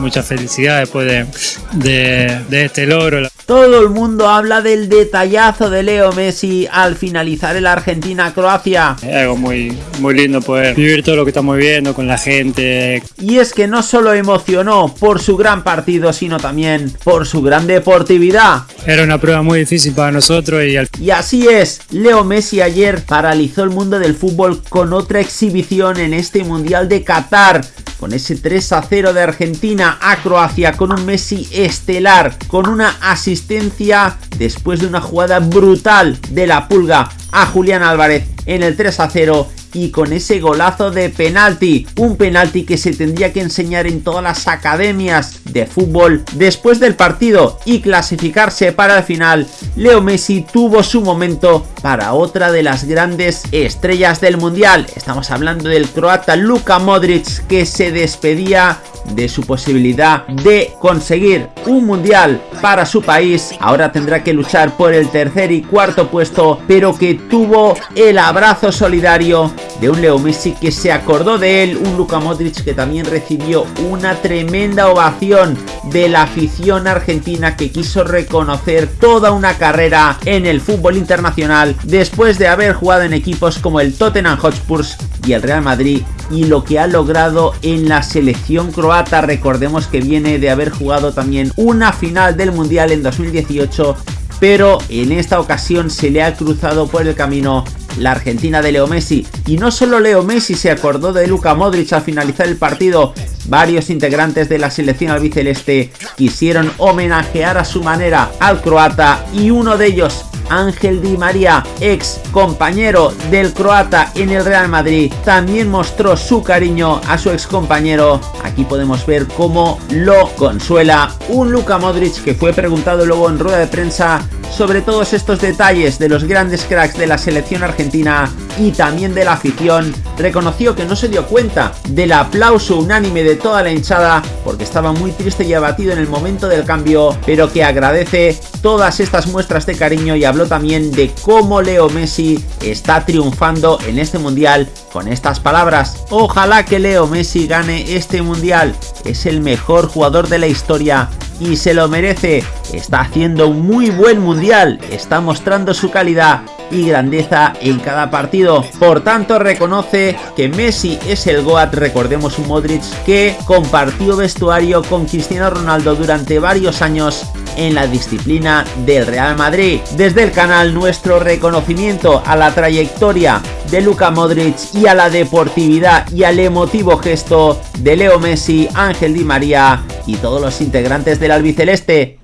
mucha felicidad después de, de, de este logro. Todo el mundo habla del detallazo de Leo Messi al finalizar el Argentina-Croacia. Es algo muy, muy lindo poder vivir todo lo que estamos viendo con la gente. Y es que no solo emocionó por su gran partido, sino también por su gran deportividad. Era una prueba muy difícil para nosotros y al... Y así es, Leo Messi ayer paralizó el mundo del fútbol con otra exhibición en este Mundial de Qatar con ese 3 a 0 de Argentina a Croacia con un Messi estelar, con una asistencia después de una jugada brutal de la pulga a Julián Álvarez en el 3 a 0 y con ese golazo de penalti, un penalti que se tendría que enseñar en todas las academias de fútbol después del partido y clasificarse para el final, Leo Messi tuvo su momento para otra de las grandes estrellas del mundial, estamos hablando del croata Luka Modric que se despedía de su posibilidad de conseguir un mundial para su país. Ahora tendrá que luchar por el tercer y cuarto puesto, pero que tuvo el abrazo solidario de un Leo Messi que se acordó de él, un Luka Modric que también recibió una tremenda ovación de la afición argentina que quiso reconocer toda una carrera en el fútbol internacional después de haber jugado en equipos como el Tottenham Hotspur y el Real Madrid y lo que ha logrado en la selección croata. Recordemos que viene de haber jugado también una final del Mundial en 2018 pero en esta ocasión se le ha cruzado por el camino la Argentina de Leo Messi. Y no solo Leo Messi se acordó de Luka Modric al finalizar el partido, varios integrantes de la selección albiceleste quisieron homenajear a su manera al croata y uno de ellos Ángel Di María, ex compañero del croata en el Real Madrid, también mostró su cariño a su ex compañero. Aquí podemos ver cómo lo consuela un Luka Modric que fue preguntado luego en rueda de prensa sobre todos estos detalles de los grandes cracks de la selección argentina y también de la afición, reconoció que no se dio cuenta del aplauso unánime de toda la hinchada porque estaba muy triste y abatido en el momento del cambio, pero que agradece todas estas muestras de cariño y habló también de cómo Leo Messi está triunfando en este mundial con estas palabras. Ojalá que Leo Messi gane este mundial, es el mejor jugador de la historia y se lo merece. Está haciendo un muy buen mundial, está mostrando su calidad y grandeza en cada partido. Por tanto, reconoce que Messi es el GOAT, recordemos un Modric que compartió vestuario con Cristiano Ronaldo durante varios años en la disciplina del Real Madrid. Desde el canal nuestro reconocimiento a la trayectoria de Luka Modric y a la deportividad y al emotivo gesto de Leo Messi, Ángel Di María y todos los integrantes del albiceleste